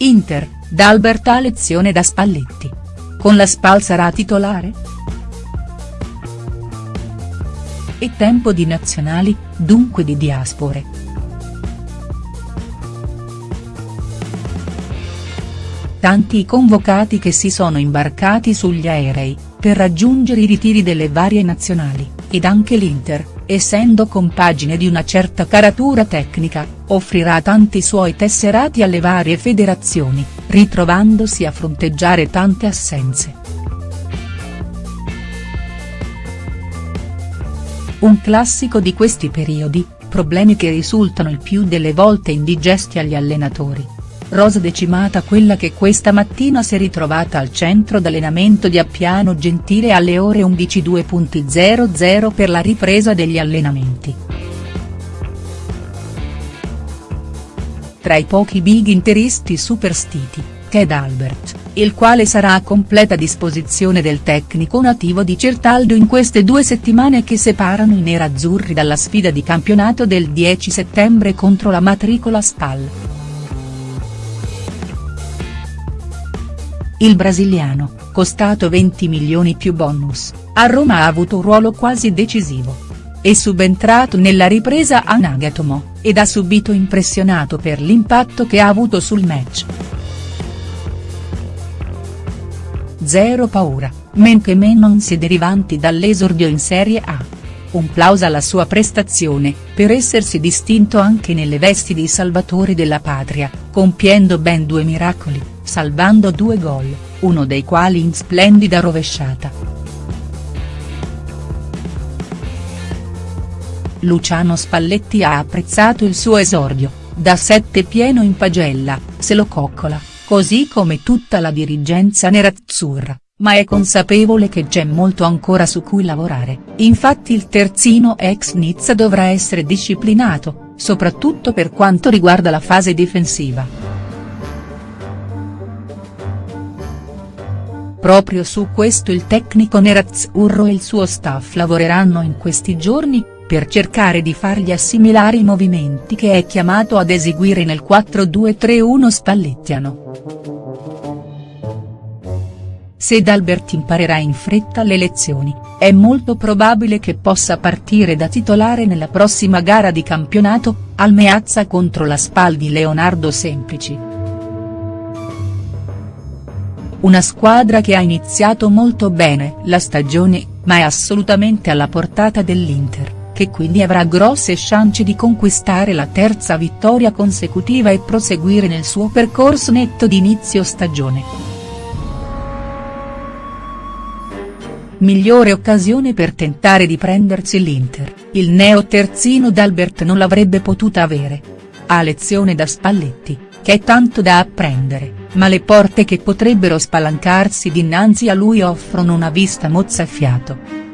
Inter, D'Albert ha lezione da Spalletti. Con la Spal sarà titolare?. E tempo di nazionali, dunque di diaspore. Tanti i convocati che si sono imbarcati sugli aerei, per raggiungere i ritiri delle varie nazionali, ed anche l'Inter, essendo compagine di una certa caratura tecnica, offrirà tanti suoi tesserati alle varie federazioni, ritrovandosi a fronteggiare tante assenze. Un classico di questi periodi, problemi che risultano il più delle volte indigesti agli allenatori rosa decimata quella che questa mattina si è ritrovata al centro d'allenamento di Appiano Gentile alle ore 11.00 per la ripresa degli allenamenti. Tra i pochi big interisti superstiti, Ted Albert, il quale sarà a completa disposizione del tecnico nativo di Certaldo in queste due settimane che separano i nerazzurri dalla sfida di campionato del 10 settembre contro la matricola Spal. Il brasiliano, costato 20 milioni più bonus, a Roma ha avuto un ruolo quasi decisivo. È subentrato nella ripresa a Nagatomo, ed ha subito impressionato per l'impatto che ha avuto sul match. Zero paura, men che men non si derivanti dall'esordio in Serie A. Un plauso alla sua prestazione, per essersi distinto anche nelle vesti di salvatore della patria, compiendo ben due miracoli, salvando due gol, uno dei quali in splendida rovesciata. Luciano Spalletti ha apprezzato il suo esordio, da sette pieno in pagella, se lo coccola, così come tutta la dirigenza nerazzurra, ma è consapevole che c'è molto ancora su cui lavorare, infatti il terzino ex Nizza dovrà essere disciplinato, soprattutto per quanto riguarda la fase difensiva. Proprio su questo il tecnico nerazzurro e il suo staff lavoreranno in questi giorni, per cercare di fargli assimilare i movimenti che è chiamato ad eseguire nel 4-2-3-1 spallettiano. Se D'Albert imparerà in fretta le lezioni, è molto probabile che possa partire da titolare nella prossima gara di campionato, al Meazza contro la Spal di Leonardo Semplici. Una squadra che ha iniziato molto bene la stagione, ma è assolutamente alla portata dell'Inter, che quindi avrà grosse chance di conquistare la terza vittoria consecutiva e proseguire nel suo percorso netto di inizio stagione. Migliore occasione per tentare di prendersi l'Inter, il neo-terzino d'Albert non l'avrebbe potuta avere. Ha lezione da Spalletti, che è tanto da apprendere ma le porte che potrebbero spalancarsi dinanzi a lui offrono una vista mozzafiato.